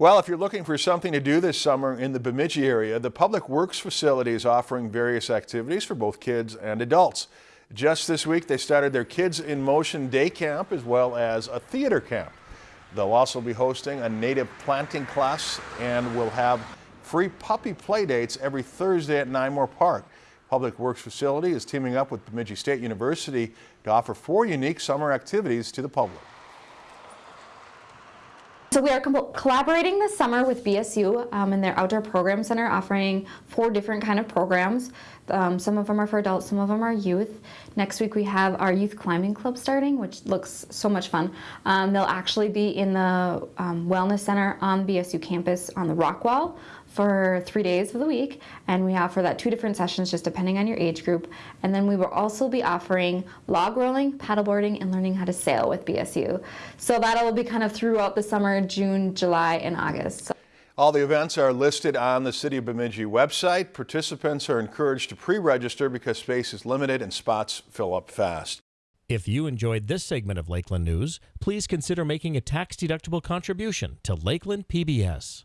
Well, if you're looking for something to do this summer in the Bemidji area, the Public Works facility is offering various activities for both kids and adults. Just this week, they started their Kids in Motion Day Camp as well as a theater camp. They'll also be hosting a native planting class and will have free puppy play dates every Thursday at Nymore Park. Public Works facility is teaming up with Bemidji State University to offer four unique summer activities to the public. So we are collaborating this summer with BSU um, in their outdoor program center offering four different kind of programs. Um, some of them are for adults, some of them are youth. Next week we have our youth climbing club starting, which looks so much fun. Um, they'll actually be in the um, wellness center on BSU campus on the rock wall for three days of the week and we offer that two different sessions just depending on your age group and then we will also be offering log rolling, paddleboarding and learning how to sail with BSU. So that'll be kind of throughout the summer, June, July and August. All the events are listed on the City of Bemidji website. Participants are encouraged to pre-register because space is limited and spots fill up fast. If you enjoyed this segment of Lakeland News, please consider making a tax-deductible contribution to Lakeland PBS.